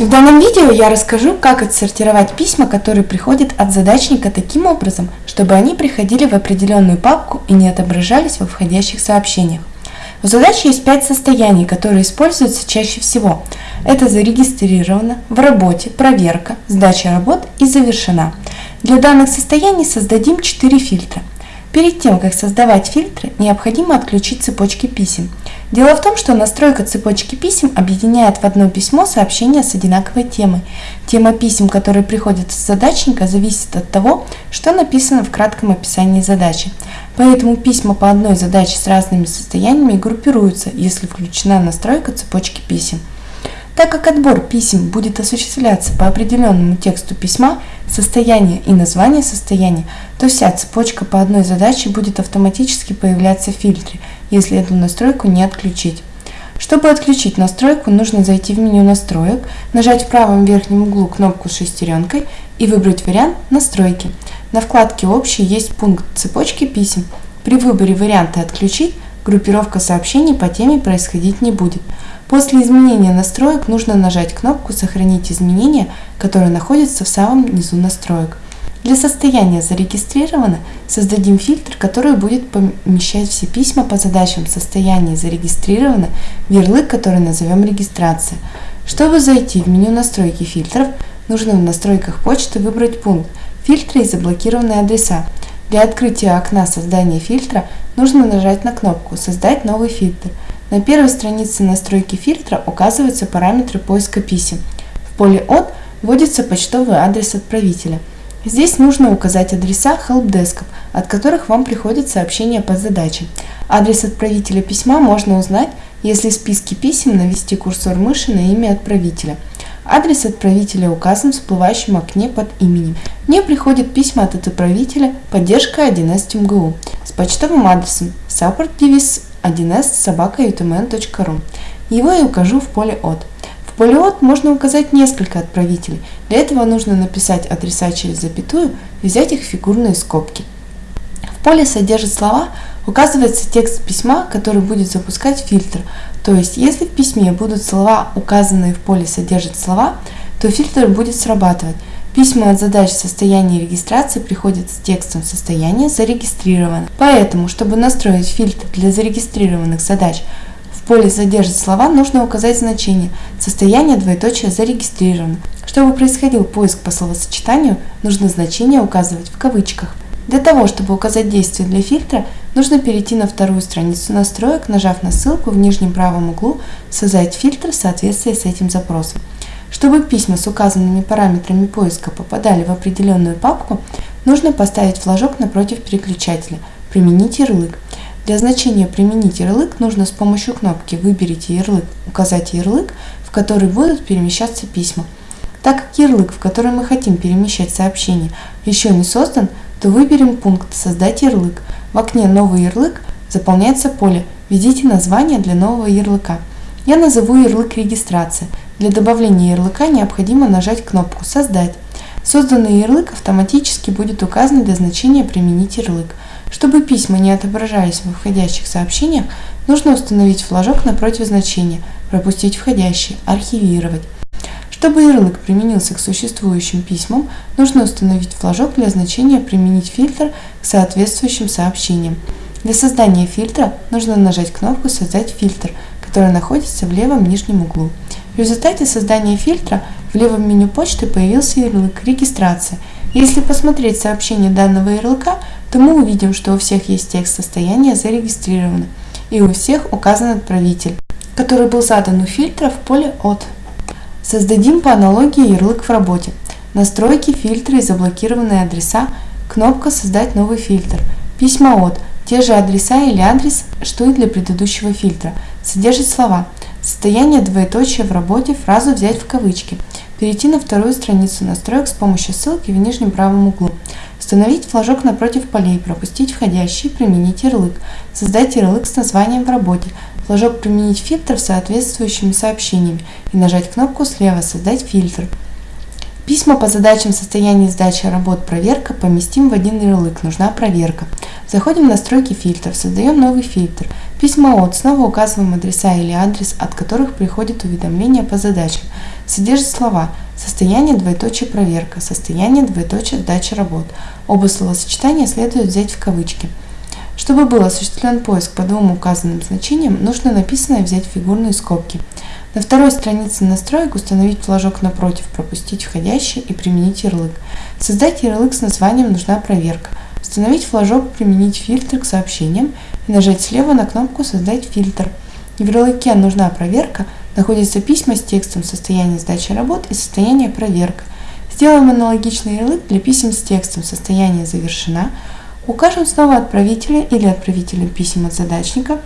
В данном видео я расскажу, как отсортировать письма, которые приходят от задачника таким образом, чтобы они приходили в определенную папку и не отображались во входящих сообщениях. У задачи есть пять состояний, которые используются чаще всего. Это зарегистрировано, в работе, проверка, сдача работ и завершена. Для данных состояний создадим 4 фильтра – Перед тем, как создавать фильтры, необходимо отключить цепочки писем. Дело в том, что настройка цепочки писем объединяет в одно письмо сообщения с одинаковой темой. Тема писем, которые приходят с задачника, зависит от того, что написано в кратком описании задачи. Поэтому письма по одной задаче с разными состояниями группируются, если включена настройка цепочки писем. Так как отбор писем будет осуществляться по определенному тексту письма, состояние и название состояния, то вся цепочка по одной задаче будет автоматически появляться в фильтре, если эту настройку не отключить. Чтобы отключить настройку, нужно зайти в меню настроек, нажать в правом верхнем углу кнопку с шестеренкой и выбрать вариант «Настройки». На вкладке «Общий» есть пункт цепочки писем. При выборе варианта «Отключить» группировка сообщений по теме происходить не будет. После изменения настроек нужно нажать кнопку «Сохранить изменения», которая находится в самом низу настроек. Для состояния «Зарегистрировано» создадим фильтр, который будет помещать все письма по задачам состояния «Зарегистрировано» в ярлык, который назовем «Регистрация». Чтобы зайти в меню настройки фильтров, нужно в настройках почты выбрать пункт «Фильтры и заблокированные адреса». Для открытия окна создания фильтра нужно нажать на кнопку «Создать новый фильтр». На первой странице настройки фильтра указываются параметры поиска писем. В поле «От» вводится почтовый адрес отправителя. Здесь нужно указать адреса helpdesk, от которых вам приходят сообщения по задаче. Адрес отправителя письма можно узнать, если в списке писем навести курсор мыши на имя отправителя. Адрес отправителя указан в всплывающем окне под именем. Мне приходят письма от отправителя поддержка 1С МГУ с почтовым адресом support 1с собака.utmn.ru. Его я укажу в поле «От». В поле «От» можно указать несколько отправителей. Для этого нужно написать адреса через запятую и взять их в фигурные скобки. В поле «Содержит слова» указывается текст письма, который будет запускать фильтр. То есть, если в письме будут слова, указанные в поле «Содержит слова», то фильтр будет срабатывать. Письма от задач состояния регистрации приходят с текстом состояния зарегистрировано. Поэтому, чтобы настроить фильтр для зарегистрированных задач, поле «Содержит слова» нужно указать значение «Состояние двоеточие зарегистрировано». Чтобы происходил поиск по словосочетанию, нужно значение указывать в кавычках. Для того, чтобы указать действие для фильтра, нужно перейти на вторую страницу настроек, нажав на ссылку в нижнем правом углу «Создать фильтр в соответствии с этим запросом». Чтобы письма с указанными параметрами поиска попадали в определенную папку, нужно поставить флажок напротив переключателя «Применить ярлык». Для значения «Применить ярлык» нужно с помощью кнопки «Выберите ярлык», указать ярлык, в который будут перемещаться письма. Так как ярлык, в который мы хотим перемещать сообщение, еще не создан, то выберем пункт «Создать ярлык». В окне «Новый ярлык» заполняется поле «Введите название для нового ярлыка». Я назову ярлык «Регистрация». Для добавления ярлыка необходимо нажать кнопку «Создать». Созданный ярлык автоматически будет указан для значения «Применить ярлык». Чтобы письма не отображались в входящих сообщениях, нужно установить флажок напротив значения «Пропустить входящие», «Архивировать». Чтобы ярлык применился к существующим письмам, нужно установить флажок для значения «Применить фильтр» к соответствующим сообщениям. Для создания фильтра нужно нажать кнопку «Создать фильтр», которая находится в левом нижнем углу. В результате создания фильтра в левом меню почты появился ярлык «Регистрация». Если посмотреть сообщение данного ярлыка, то мы увидим, что у всех есть текст состояния зарегистрировано, и у всех указан отправитель, который был задан у фильтра в поле «От». Создадим по аналогии ярлык в работе. Настройки, фильтры и заблокированные адреса, кнопка «Создать новый фильтр», письма от, те же адреса или адрес, что и для предыдущего фильтра, содержит слова – Состояние двоеточия в работе фразу взять в кавычки. Перейти на вторую страницу настроек с помощью ссылки в нижнем правом углу. Установить флажок напротив полей, пропустить входящий, применить ярлык. Создать ярлык с названием в работе. Флажок применить фильтр с соответствующими сообщениями и нажать кнопку слева «Создать фильтр». Письма по задачам состояния сдачи работ проверка поместим в один ярлык «Нужна проверка». Заходим в настройки фильтров, создаем новый фильтр. Письма от снова указываем адреса или адрес, от которых приходит уведомление по задачам. Содержит слова состояние двоеточие проверка, состояние двоеточие сдача работ. Оба словосочетания следует взять в кавычки. Чтобы был осуществлен поиск по двум указанным значениям, нужно написанное взять в фигурные скобки. На второй странице настроек установить флажок напротив, пропустить входящий и применить ярлык. Создать ярлык с названием «Нужна проверка». Установить флажок «Применить фильтр к сообщениям» и нажать слева на кнопку «Создать фильтр». В ярлыке «Нужна проверка» находятся письма с текстом состояния сдачи работ и состояние проверка. Сделаем аналогичный ярлык для писем с текстом состояние завершена, укажем снова отправителя или отправителя писем от задачника,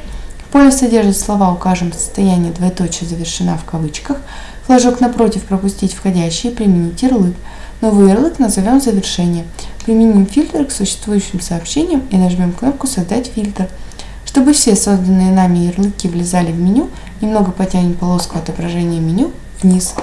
в поле содержит слова «Укажем состояние двоеточие завершена» в кавычках, флажок напротив «Пропустить входящие», применить ярлык. Новый ярлык назовем «Завершение». Применим фильтр к существующим сообщениям и нажмем кнопку «Создать фильтр». Чтобы все созданные нами ярлыки влезали в меню, немного потянем полоску отображения меню вниз.